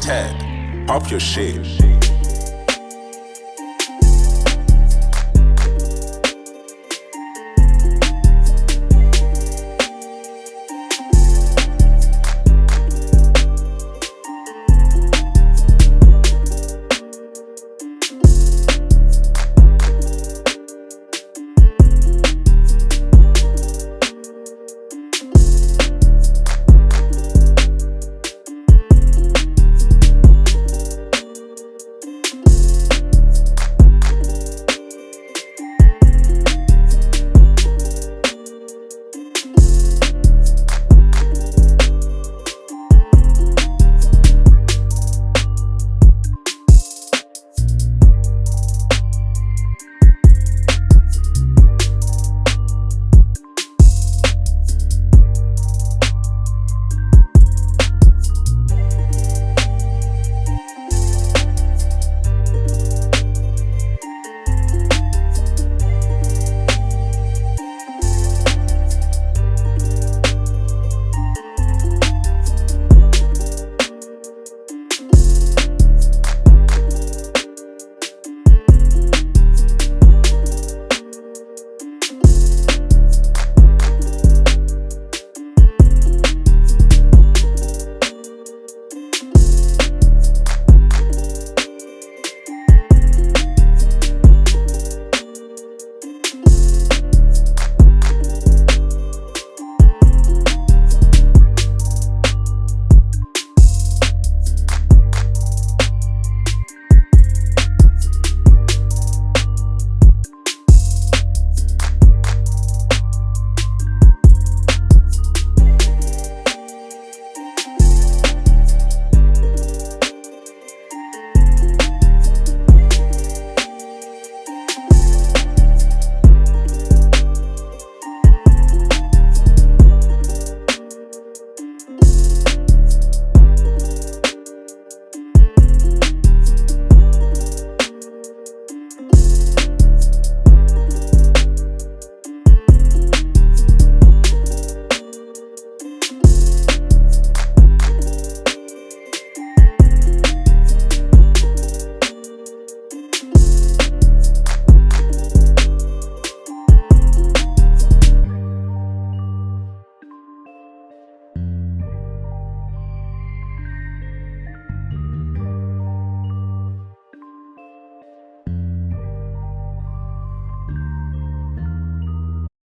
Ted, pop your shit.